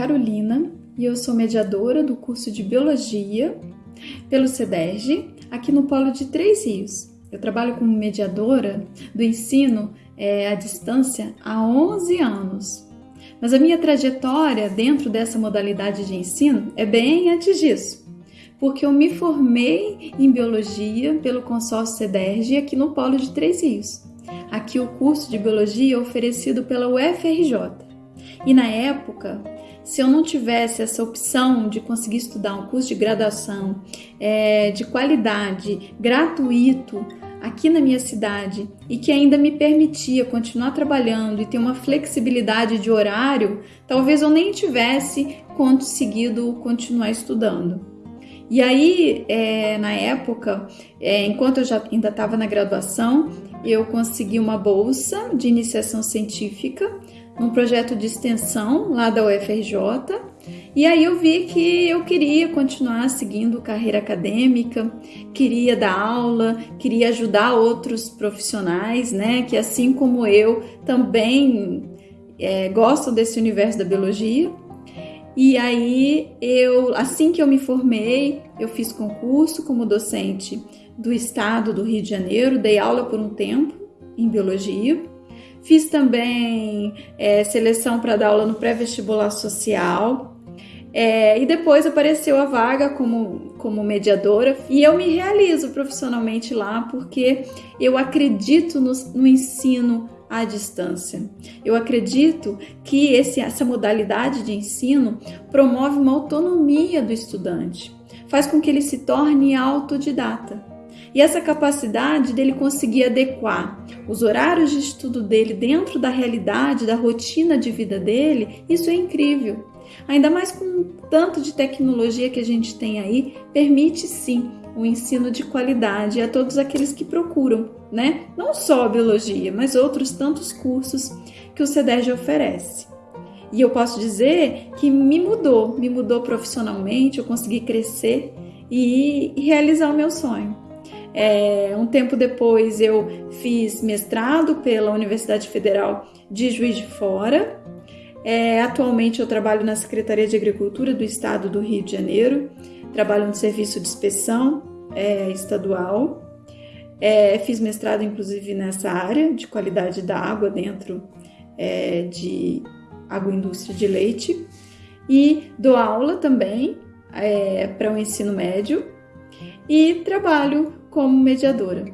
Carolina e eu sou mediadora do curso de Biologia pelo CEDERJ, aqui no Polo de Três Rios. Eu trabalho como mediadora do ensino é, à distância há 11 anos. Mas a minha trajetória dentro dessa modalidade de ensino é bem antes disso, porque eu me formei em Biologia pelo consórcio CEDERJ aqui no Polo de Três Rios. Aqui o curso de Biologia é oferecido pela UFRJ. E na época, se eu não tivesse essa opção de conseguir estudar um curso de graduação é, de qualidade, gratuito, aqui na minha cidade e que ainda me permitia continuar trabalhando e ter uma flexibilidade de horário, talvez eu nem tivesse conseguido continuar estudando. E aí, é, na época, é, enquanto eu já ainda estava na graduação, eu consegui uma bolsa de iniciação científica num projeto de extensão lá da UFRJ. E aí eu vi que eu queria continuar seguindo carreira acadêmica, queria dar aula, queria ajudar outros profissionais, né, que assim como eu também é, gostam desse universo da biologia. E aí eu, assim que eu me formei, eu fiz concurso como docente do estado do Rio de Janeiro, dei aula por um tempo em biologia. Fiz também é, seleção para dar aula no pré-vestibular social. É, e depois apareceu a vaga como, como mediadora e eu me realizo profissionalmente lá porque eu acredito no, no ensino à distância. Eu acredito que esse, essa modalidade de ensino promove uma autonomia do estudante, faz com que ele se torne autodidata. E essa capacidade dele conseguir adequar os horários de estudo dele dentro da realidade, da rotina de vida dele, isso é incrível. Ainda mais com o tanto de tecnologia que a gente tem aí, permite sim um ensino de qualidade a todos aqueles que procuram, né? Não só a biologia, mas outros tantos cursos que o CEDERJ oferece. E eu posso dizer que me mudou, me mudou profissionalmente, eu consegui crescer e realizar o meu sonho. É, um tempo depois eu fiz mestrado pela Universidade Federal de Juiz de Fora. É, atualmente eu trabalho na Secretaria de Agricultura do Estado do Rio de Janeiro, trabalho no serviço de inspeção é, estadual. É, fiz mestrado inclusive nessa área de qualidade da água dentro é, de agroindústria de leite e dou aula também é, para o ensino médio e trabalho como mediadora.